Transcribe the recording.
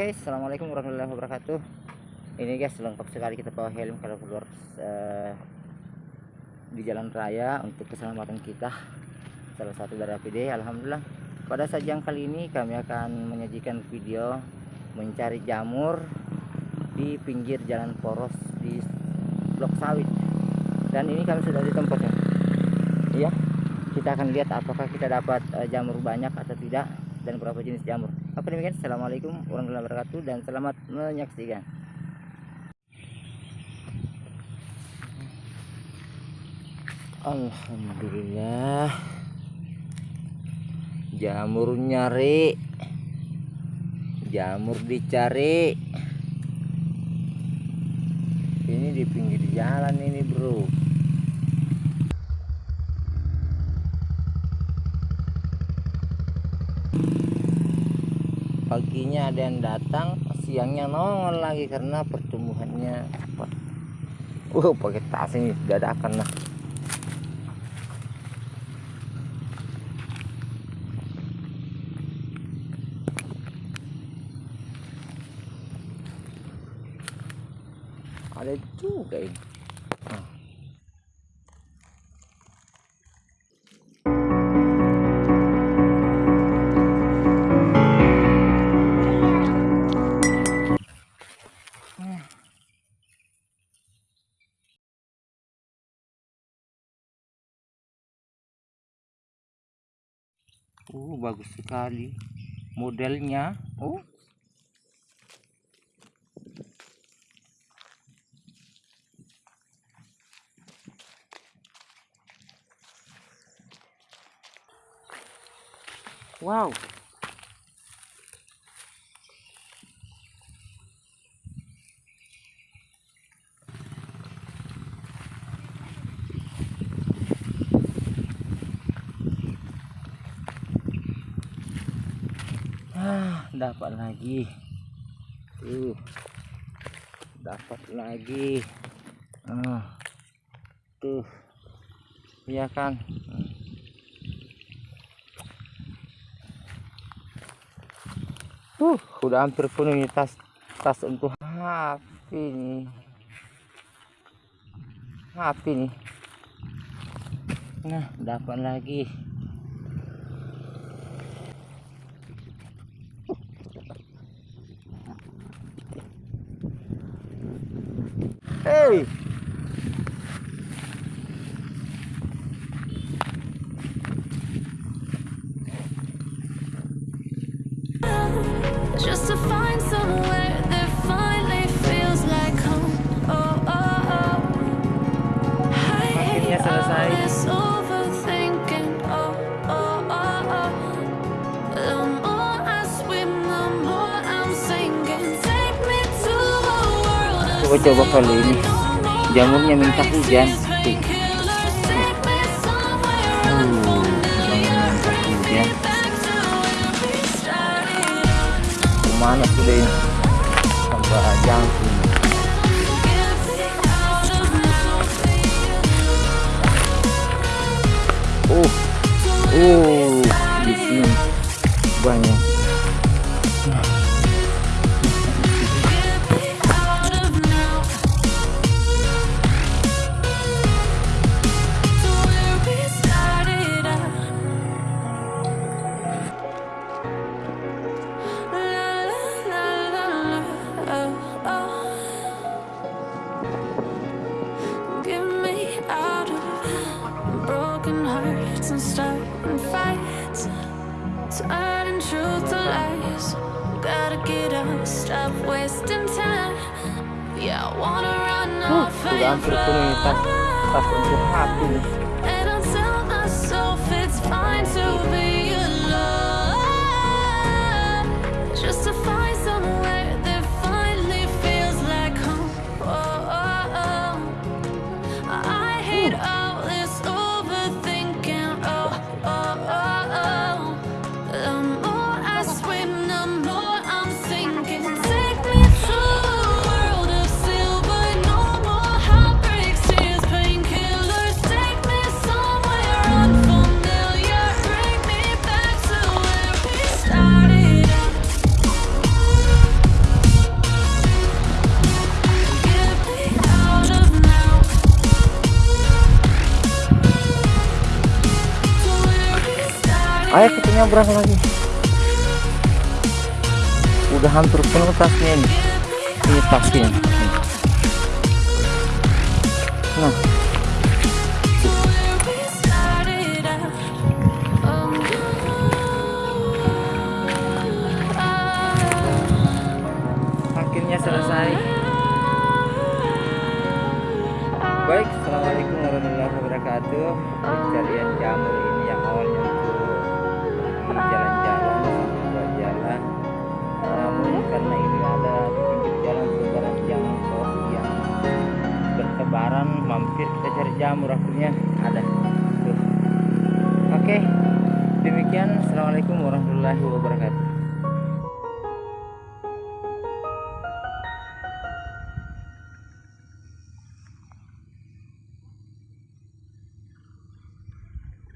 Oke, assalamualaikum warahmatullahi wabarakatuh. Ini guys lengkap sekali kita bawa helm kalau keluar uh, di jalan raya untuk keselamatan kita. Salah satu dari APD, alhamdulillah. Pada saat yang kali ini kami akan menyajikan video mencari jamur di pinggir jalan poros di blok sawit. Dan ini kami sudah di tempatnya. Iya, kita akan lihat apakah kita dapat uh, jamur banyak atau tidak dan berapa jenis jamur. Apa demikian? Assalamualaikum warahmatullahi wabarakatuh dan selamat menyaksikan. Alhamdulillah jamur nyari jamur dicari ini di pinggir jalan ini bro paginya ada yang datang siangnya nongol lagi karena pertumbuhannya cepat. Uh pakai tas ini dadakan lah. Ada juga ini Oh, bagus sekali modelnya. Oh. Wow. Dapat lagi. Tuh. Dapat lagi. Ah. Tuh. Iya kan? Uh, udah hampir penuh ini tas tas untuk HP nih. HP nih. Nah, dapat lagi. serve. Of Coba kali ini. Jamurnya minta hujan. somewhere Uh, jamurnya minta hujan. Sudah ini? Tambah jangkung. Oh, oh, di sini banyak. Turning truth to lies. Gotta get up, stop wasting time. Yeah, I wanna run off sudah and hampir penuh ini tas tas untuk HP nyebrang lagi. Udah hampir penuh tasnya ini. Ini tasnya. Nah. Akhirnya selesai. Baik assalamualaikum warahmatullahi wabarakatuh. Pencarian jamur ini mampir kita cari jamur akhirnya ada. Tuh. oke demikian. Assalamualaikum warahmatullahi wabarakatuh